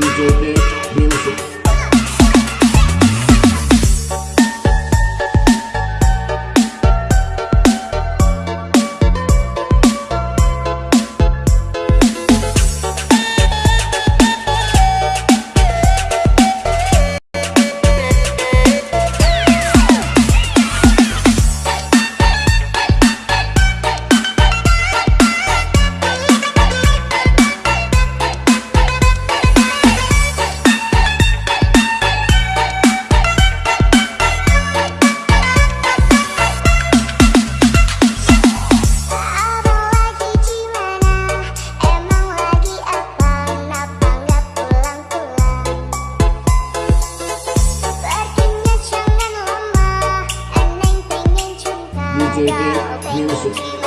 Who's on this music? music.